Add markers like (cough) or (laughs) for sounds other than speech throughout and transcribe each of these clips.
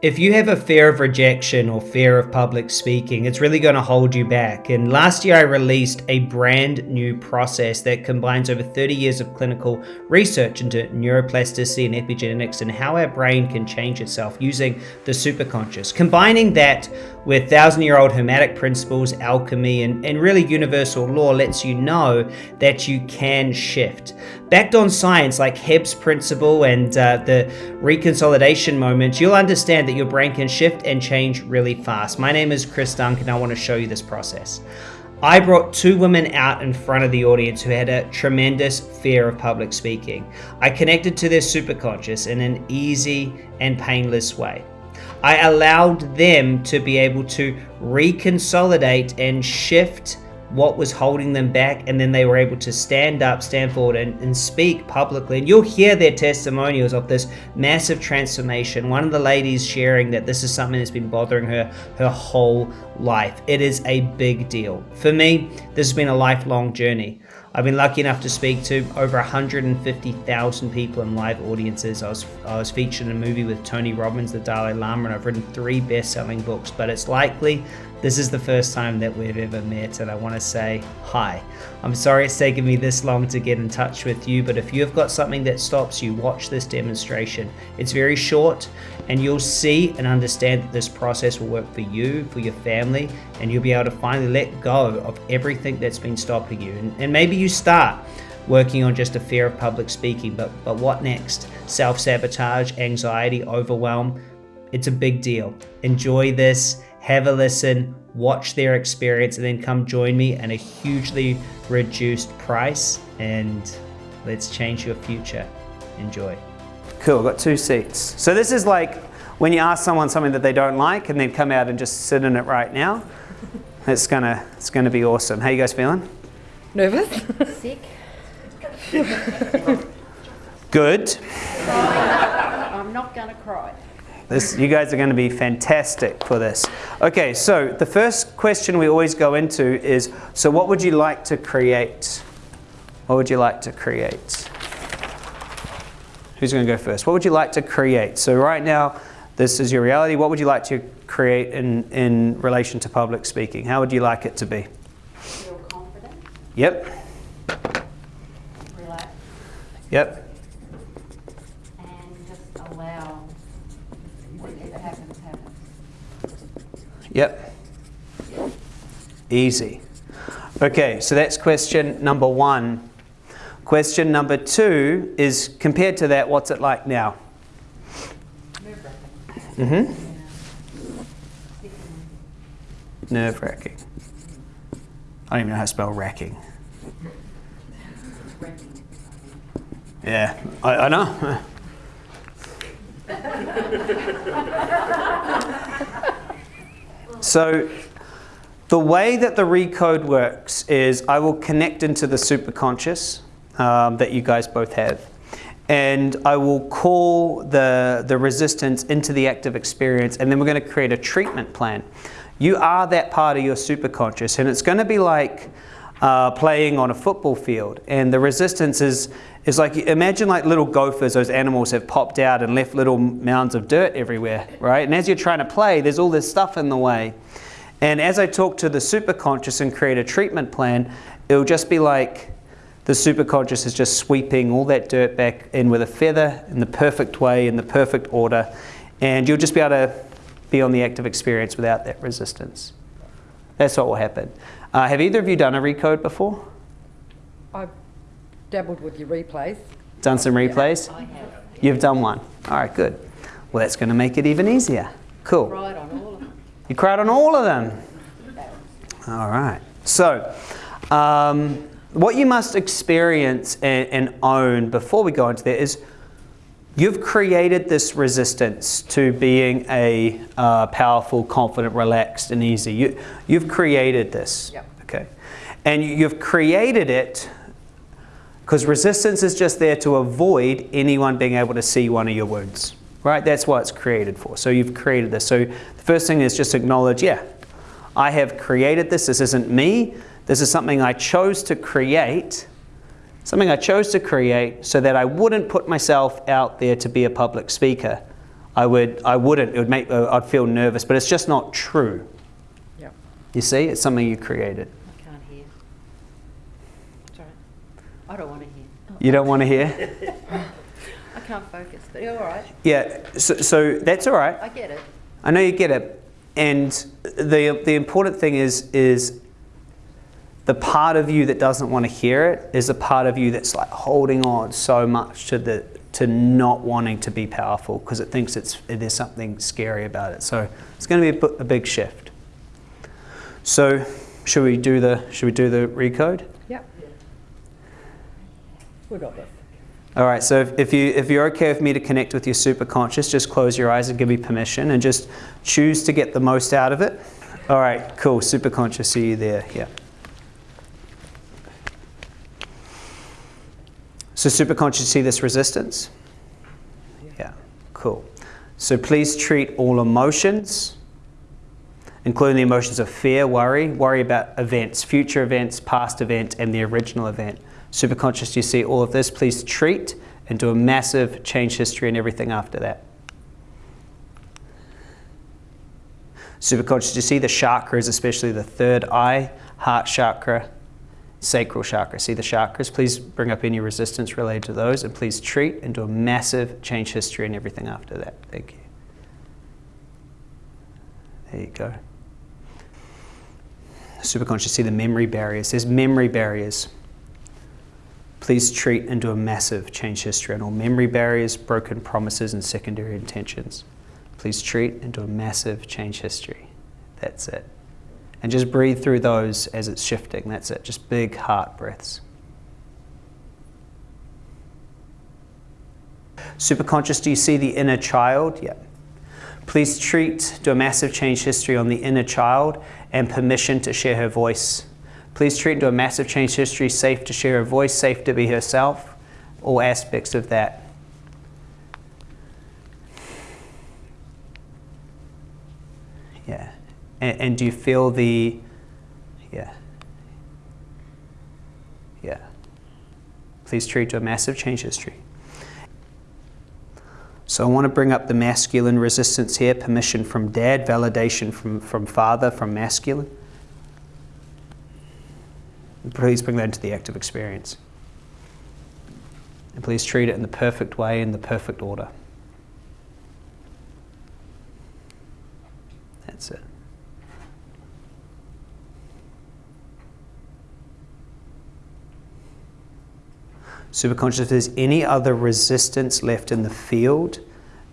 If you have a fear of rejection or fear of public speaking, it's really going to hold you back. And last year, I released a brand new process that combines over 30 years of clinical research into neuroplasticity and epigenetics and how our brain can change itself using the superconscious. Combining that with thousand year old hermetic principles, alchemy, and, and really universal law lets you know that you can shift. Backed on science like Hebb's principle and uh, the reconsolidation moment, you'll understand that your brain can shift and change really fast. My name is Chris Duncan. And I want to show you this process. I brought two women out in front of the audience who had a tremendous fear of public speaking. I connected to their superconscious in an easy and painless way. I allowed them to be able to reconsolidate and shift what was holding them back and then they were able to stand up stand forward and, and, speak publicly. And you'll hear their testimonials of this massive transformation. One of the ladies sharing that this is something that's been bothering her her whole life. It is a big deal. For me this has been a lifelong journey. I've been lucky enough to speak to over 150,000 people in live audiences. I was, I was featured in a movie with Tony Robbins, the Dalai Lama, and I've written three best-selling books, but it's likely this is the first time that we've ever met and I want to say hi. I'm sorry it's taken me this long to get in touch with you, but if you have got something that stops you, watch this demonstration. It's very short and you'll see and understand that this process will work for you, for your family, and you'll be able to finally let go of everything that's been stopping you. And, and maybe you start working on just a fear of public speaking, but, but what next? Self-sabotage, anxiety, overwhelm, it's a big deal. Enjoy this have a listen, watch their experience, and then come join me at a hugely reduced price. And let's change your future. Enjoy. Cool, got two seats. So this is like when you ask someone something that they don't like and then come out and just sit in it right now. It's gonna, it's gonna be awesome. How you guys feeling? Nervous? Sick. Good. I'm not gonna cry. This, you guys are going to be fantastic for this. Okay, so the first question we always go into is, so what would you like to create? What would you like to create? Who's going to go first? What would you like to create? So right now, this is your reality. What would you like to create in, in relation to public speaking? How would you like it to be? Feel confident. Yep. Relax. Yep. Yep. Easy. Okay, so that's question number one. Question number two is compared to that, what's it like now? Mm-hmm. Nerve-wracking. I don't even know how to spell racking. Yeah, I, I know. (laughs) So the way that the recode works is I will connect into the superconscious um, that you guys both have. And I will call the, the resistance into the active experience and then we're going to create a treatment plan. You are that part of your superconscious and it's going to be like uh, playing on a football field and the resistance is, is like, imagine like little gophers, those animals have popped out and left little mounds of dirt everywhere, right? And as you're trying to play, there's all this stuff in the way. And as I talk to the superconscious and create a treatment plan, it'll just be like the superconscious is just sweeping all that dirt back in with a feather in the perfect way, in the perfect order. And you'll just be able to be on the active experience without that resistance. That's what will happen. Uh, have either of you done a recode before? I've dabbled with your replays. Done some replays? I have. You've done one. All right, good. Well, that's going to make it even easier. Cool. Cried on all of them. You cried on all of them? All right. So, um, what you must experience and, and own before we go into that is You've created this resistance to being a uh, powerful, confident, relaxed, and easy. You, you've created this. Yep. Okay. And you've created it because resistance is just there to avoid anyone being able to see one of your wounds. Right? That's what it's created for. So you've created this. So the first thing is just acknowledge, yeah, I have created this. This isn't me. This is something I chose to create something I chose to create so that I wouldn't put myself out there to be a public speaker. I would, I wouldn't. It would make, uh, I'd feel nervous, but it's just not true. Yeah. You see, it's something you created. I can't hear. Sorry. I don't want to hear. You don't want to hear? (laughs) I can't focus, but you're all right. Yeah. So, so that's all right. I get it. I know you get it. And the the important thing is is the part of you that doesn't want to hear it is a part of you that's like holding on so much to the to not wanting to be powerful because it thinks it's there's something scary about it. So it's going to be a, a big shift. So should we do the should we do the recode? Yep. We got this. All right, so if, if, you, if you're okay with me to connect with your superconscious, just close your eyes and give me permission and just choose to get the most out of it. All right, cool. Superconscious, see you there. Yeah. So, superconscious, see this resistance? Yeah, cool. So, please treat all emotions, including the emotions of fear, worry, worry about events, future events, past event, and the original event. Superconscious, you see all of this, please treat and do a massive change history and everything after that. Superconscious, you see the chakras, especially the third eye, heart chakra, sacral chakra. See the chakras? Please bring up any resistance related to those and please treat and do a massive change history and everything after that. Thank you. There you go. Superconscious, see the memory barriers. There's memory barriers. Please treat and do a massive change history on all memory barriers, broken promises, and secondary intentions. Please treat and do a massive change history. That's it. And just breathe through those as it's shifting. That's it. Just big heart breaths. Superconscious, do you see the inner child? Yeah. Please treat, do a massive change history on the inner child and permission to share her voice. Please treat, do a massive change history, safe to share her voice, safe to be herself, all aspects of that. Yeah. And, and do you feel the, yeah. Yeah. Please treat to a massive change history. So I want to bring up the masculine resistance here, permission from dad, validation from, from father, from masculine. Please bring that into the active experience. And please treat it in the perfect way, in the perfect order. That's it. Superconscious, if there's any other resistance left in the field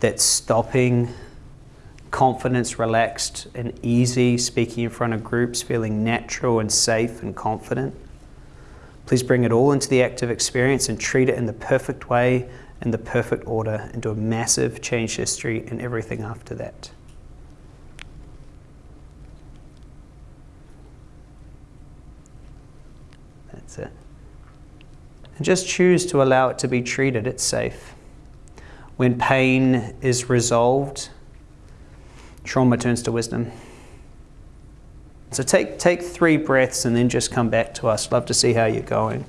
that's stopping confidence, relaxed, and easy speaking in front of groups, feeling natural and safe and confident, please bring it all into the active experience and treat it in the perfect way, in the perfect order, and do a massive change history and everything after that. That's it. And just choose to allow it to be treated, it's safe. When pain is resolved, trauma turns to wisdom. So take, take three breaths and then just come back to us. Love to see how you're going.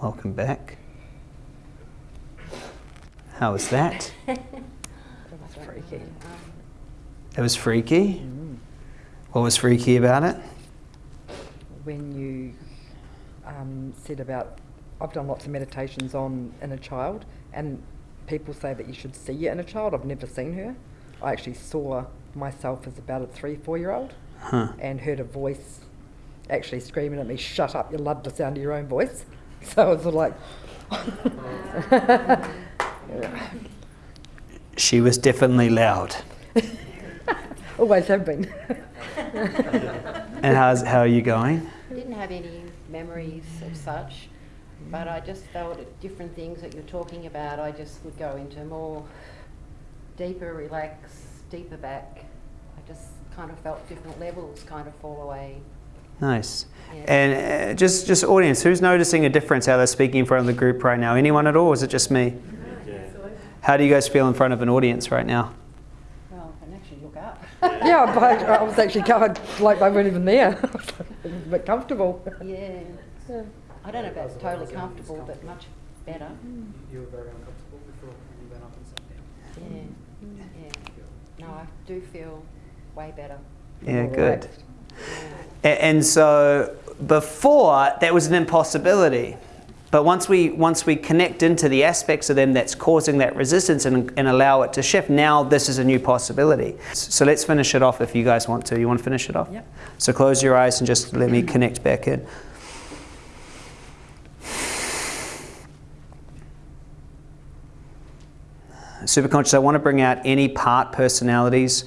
Welcome back. How was that? (laughs) That was freaky. It was freaky. What was freaky about it? When you um, said about, I've done lots of meditations on inner child, and people say that you should see your inner child. I've never seen her. I actually saw myself as about a three, four year old Huh. and heard a voice actually screaming at me, Shut up, you love the sound of your own voice. (laughs) So I was like, (laughs) She was definitely loud. (laughs) always have been. And how's, how are you going? Didn't have any memories of such, but I just felt at different things that you're talking about, I just would go into more deeper relax, deeper back. I just kind of felt different levels kind of fall away. Nice. Yeah. And uh, just, just audience, who's noticing a difference how they're speaking in front of the group right now? Anyone at all? Or is it just me? How do you guys feel in front of an audience right now? Well, I can actually look up. (laughs) yeah, but I was actually covered like they weren't even there. (laughs) I was like, a bit comfortable. yeah. I don't know if that's totally comfortable, but much better. You were very uncomfortable before you went up and sat down. Yeah, yeah. No, I do feel way better. Yeah, More good. relaxed. A- And so before that was an impossibility. But once we once we connect into the aspects of them that's causing that resistance and, and allow it to shift, now this is a new possibility. So let's finish it off if you guys want to. You want to finish it off? Yep. So close your eyes and just let me connect back in. Superconscious, I want to bring out any part personalities,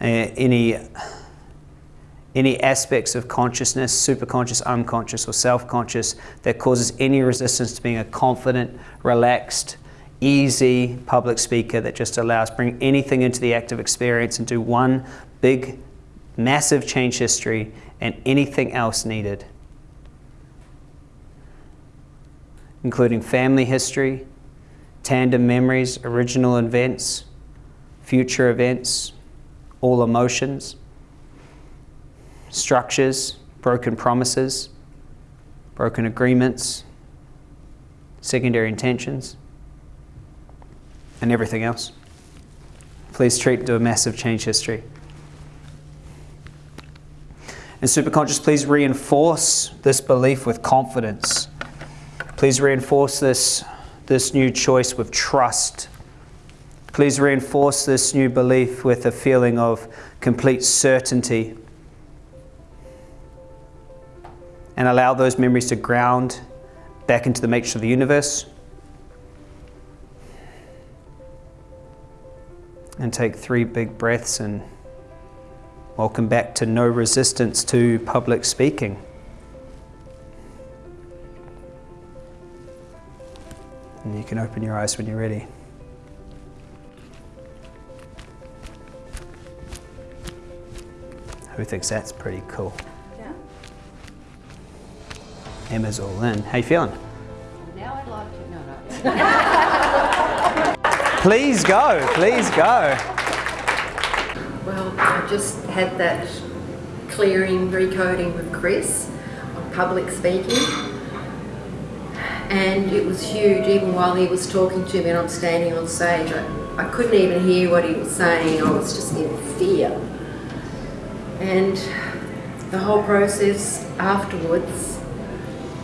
uh, any any aspects of consciousness, superconscious, unconscious, or self-conscious that causes any resistance to being a confident, relaxed, easy public speaker that just allows bring anything into the active experience and do one big, massive change history and anything else needed, including family history, tandem memories, original events, future events, all emotions, structures, broken promises, broken agreements, secondary intentions, and everything else. Please treat to a massive change history. And superconscious, please reinforce this belief with confidence. Please reinforce this, this new choice with trust. Please reinforce this new belief with a feeling of complete certainty. And allow those memories to ground back into the matrix of the universe. And take three big breaths and welcome back to no resistance to public speaking. And you can open your eyes when you're ready. Who thinks that's pretty cool? Yeah. Emma's all in. How you feeling? Now I'd like to, no, no. (laughs) Please go, please go. Well, I just had that clearing, recoding with Chris on public speaking. And it was huge, even while he was talking to me and I'm standing on stage. I, I couldn't even hear what he was saying, I was just in fear. And the whole process afterwards,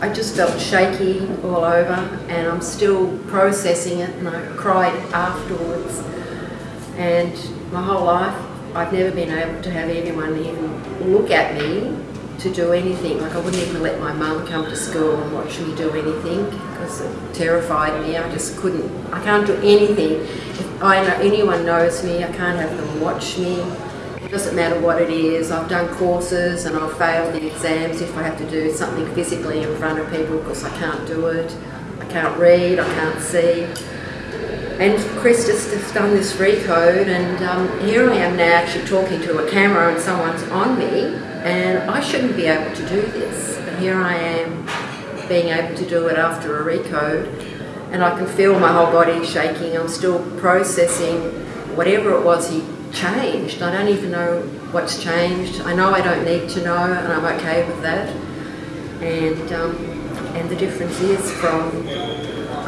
I just felt shaky all over and I'm still processing it and I cried afterwards. And my whole life, I've never been able to have anyone even look at me to do anything. Like I wouldn't even let my mum come to school and watch me do anything because it terrified me. I just couldn't, I can't do anything. If I know anyone knows me, I can't have them watch me. It doesn't matter what it is. I've done courses and I've failed the exams if I have to do something physically in front of people because I can't do it. I can't read, I can't see. And Chris just has done this recode, and um, here I am now actually talking to a camera and someone's on me, and I shouldn't be able to do this. But here I am being able to do it after a recode, and I can feel my whole body shaking. I'm still processing whatever it was he changed. I don't even know what's changed. I know I don't need to know, and I'm okay with that. And um, and the difference is from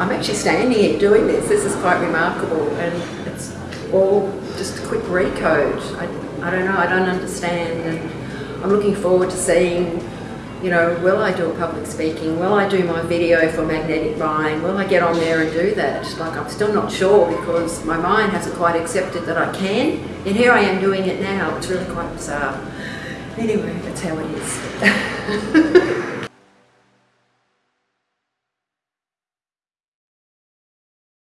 I'm actually standing here doing this. This is quite remarkable, and it's all just a quick recode. I, I don't know. I don't understand, and I'm looking forward to seeing. You know, will I do a public speaking? Will I do my video for magnetic buying? Will I get on there and do that? Like, I'm still not sure because my mind hasn't quite accepted that I can. And here I am doing it now. It's really quite bizarre. Anyway, that's how it is. (laughs)